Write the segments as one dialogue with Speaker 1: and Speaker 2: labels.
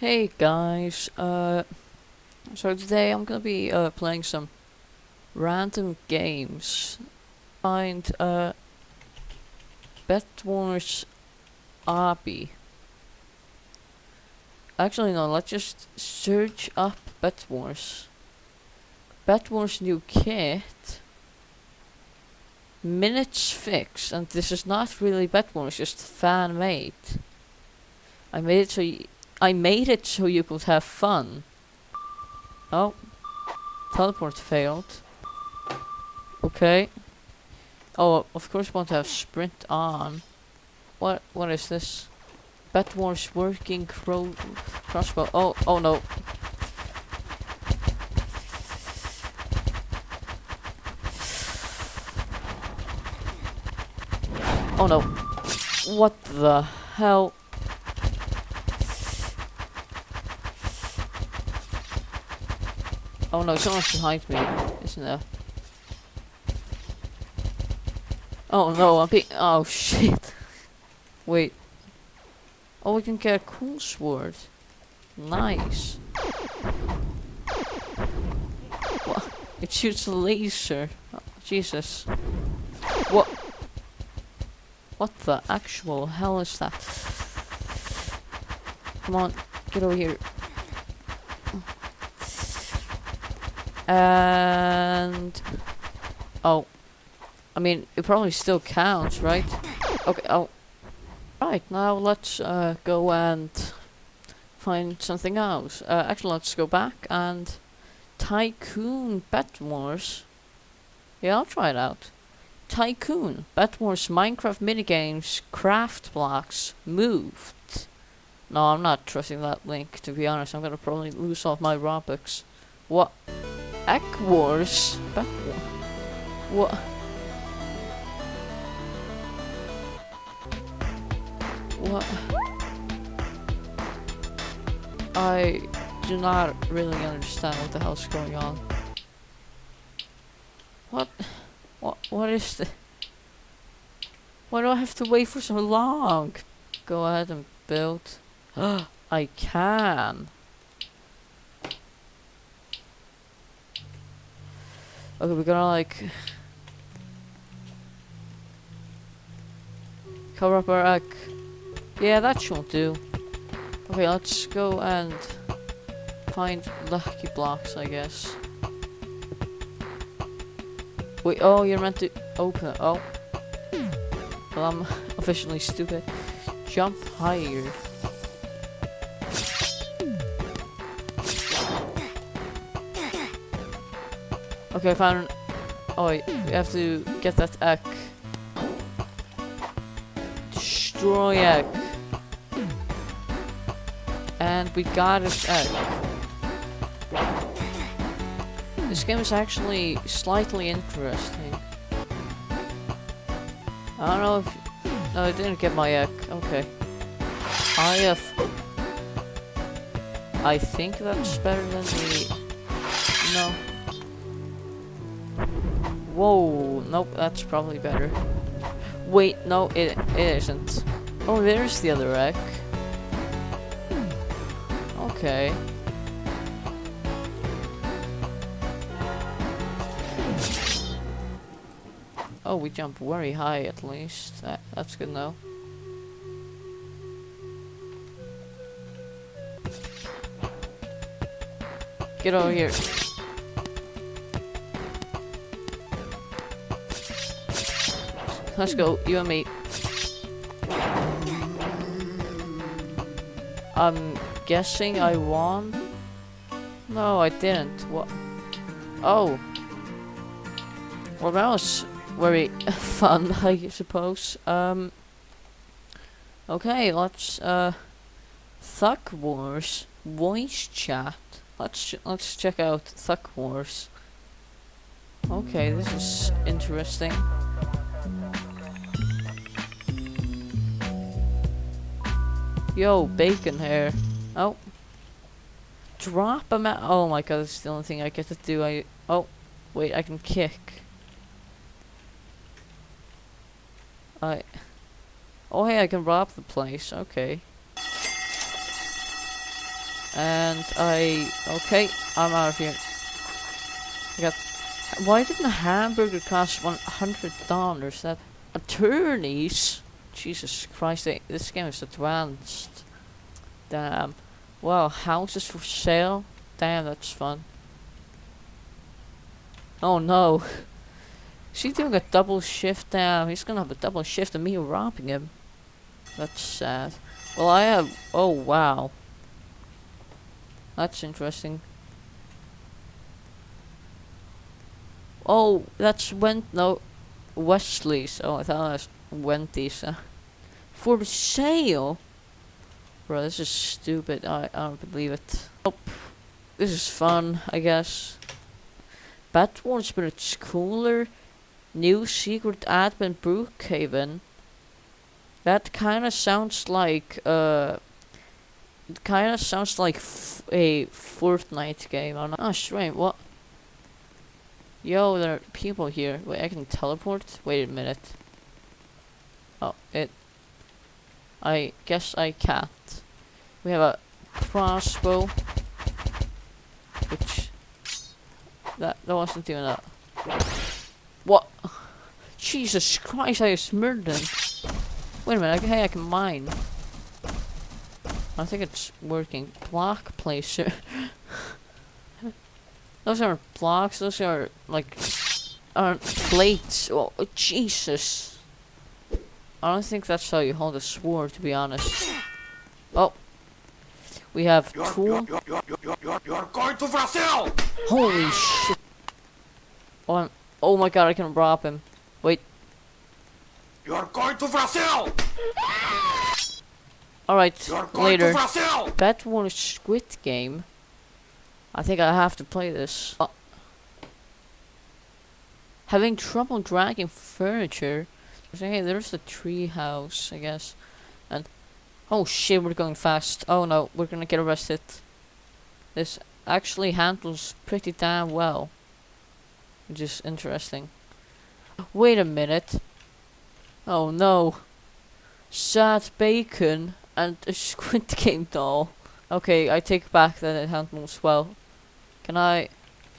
Speaker 1: Hey guys, uh, so today I'm gonna be uh, playing some random games. Find uh, Bed Wars Obby. Actually, no, let's just search up Bed Wars. Bed Wars new kit. Minutes fix, and this is not really Bed Wars, just fan made. I made it so y I made it so you could have fun. Oh. Teleport failed. Okay. Oh, of course want to have sprint on. What what is this? Bed Wars working cro crossbow. Oh oh no. Oh no. What the hell? Oh no, someone's behind me, isn't there? Oh no, I'm being- oh shit. Wait. Oh, we can get a cool sword. Nice. What? It shoots a laser. Oh, Jesus. What? What the actual hell is that? Come on, get over here. And oh, I mean it probably still counts, right? Okay. Oh, right. Now let's uh, go and find something else. Uh, actually, let's go back and Tycoon Wars. Yeah, I'll try it out. Tycoon Wars Minecraft minigames craft blocks moved. No, I'm not trusting that link. To be honest, I'm gonna probably lose all my Robux. What? Egg Wars? War? What? What? I do not really understand what the hell's going on. What? What? What is the? Why do I have to wait for so long? Go ahead and build. I can. Okay, we're gonna like cover up our egg. Yeah, that should do. Okay, let's go and find lucky blocks, I guess. Wait, oh, you're meant to open. Oh, well, I'm officially stupid. Jump higher. Okay, I found. Oh, we have to get that egg. Destroy egg. And we got this egg. This game is actually slightly interesting. I don't know if. No, I didn't get my egg. Okay. I have. I think that's better than the. No. Whoa, nope, that's probably better. Wait, no, it, it isn't. Oh, there's the other egg. Hmm, okay. Oh, we jump very high at least. That, that's good now. Get over here. Let's go, you and me. I'm guessing I won? No, I didn't. What? Oh. Well, that was very fun, I suppose. Um. Okay, let's, uh... Thug Wars. Voice chat. Let's, let's check out Thug Wars. Okay, this is interesting. Yo, bacon hair. Oh. Drop him out. Oh my god, that's the only thing I get to do. I. Oh. Wait, I can kick. I. Oh, hey, I can rob the place. Okay. And I... Okay, I'm out of here. I got... Why didn't a hamburger cost $100? That... Attorneys? Jesus Christ, they, this game is advanced. Damn. Wow, houses for sale? Damn, that's fun. Oh no. Is he doing a double shift? Damn, he's gonna have a double shift of me robbing him. That's sad. Well, I have... Oh, wow. That's interesting. Oh, that's when... No, Wesley's. Oh, I thought it was Wendy's. Uh, for sale? Bro, this is stupid. I, I don't believe it. Oh, this is fun, I guess. Bad ones, but it's cooler. New secret admin Brookhaven. That kind of sounds like uh. It kind of sounds like a Fortnite game. I'm not. Oh, strange. What? Yo, there are people here. Wait, I can teleport? Wait a minute. Oh, it... I guess I can't. We have a crossbow. Which... That, that wasn't doing that. What? Jesus Christ, I just murdered him. Wait a minute, hey, I can mine. I think it's working. Block placer. Those aren't blocks, those are like aren't plates. Oh, Jesus. I don't think that's how you hold a sword to be honest. Oh. We have you're, tool. You're, you're, you're, going to Brazil! Holy shit. Oh, I'm, oh my god, I can rob him. Wait. You're going to Brazil! Alright, later. That one is Squid Game. I think I have to play this. Uh, having trouble dragging furniture. Hey, there's the tree house, I guess. And oh shit, we're going fast. Oh no, we're gonna get arrested. This actually handles pretty damn well, which is interesting. Wait a minute. Oh no. Sad bacon and a Squid Game doll. Okay, I take back that it handles well. Can I?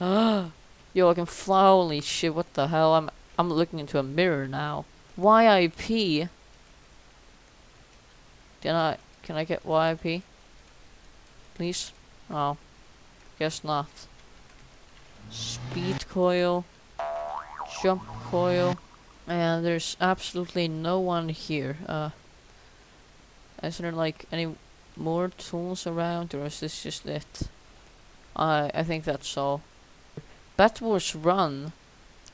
Speaker 1: Yo, I can fly. Holy shit! What the hell? I'm I'm looking into a mirror now. YIP. Can I? Can I get YIP? Please? Oh, guess not. Speed coil. Jump coil. And there's absolutely no one here. Uh, is there like any more tools around, or is this just it? I I think that's all. Bed Wars Run.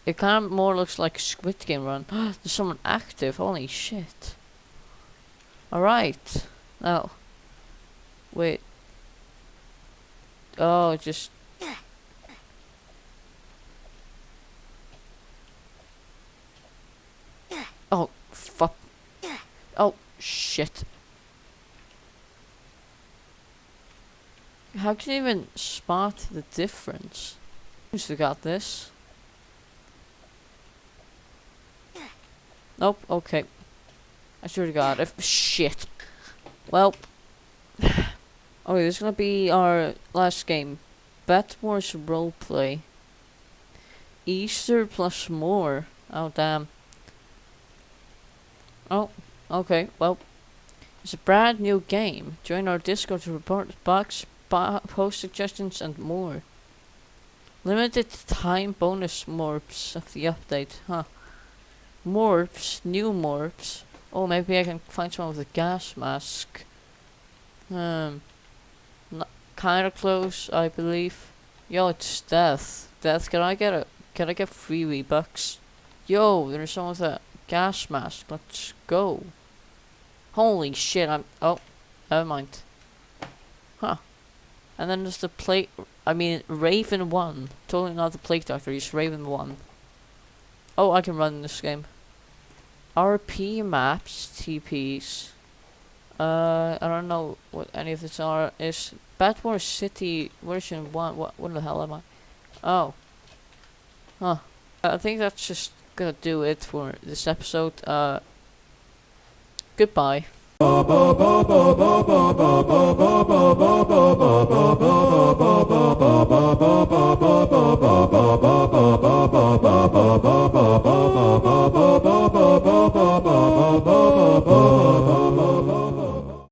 Speaker 1: It kind of more looks like Squid Game Run. There's someone active. Holy shit. Alright. Now. Wait. Oh, just... Oh, fuck. Oh, shit. How can you even spot the difference? Who's got this? Nope, okay. I swear to god, if- shit. Well. Okay, this is gonna be our last game. Batmore's roleplay. Easter plus more. Oh, damn. Oh, okay, well. It's a brand new game. Join our Discord to report bugs, post suggestions and more. Limited time bonus morphs of the update, huh? Morphs, new morphs. Oh, maybe I can find someone with a gas mask. Um, kinda close, I believe. Yo, it's Death. Death, can I get a, can I get free V-Bucks? Yo, there's someone with a gas mask. Let's go. Holy shit, I'm, oh, never mind. Huh. And then there's the plate, I mean, Raven 1. Totally not the Plague Doctor, he's Raven 1. Oh, I can run this game. RP maps, TPs. Uh, I don't know what any of this are. Is Bad Wars City version 1? What, what the hell am I? Oh. Huh. I think that's just gonna do it for this episode. Uh, goodbye.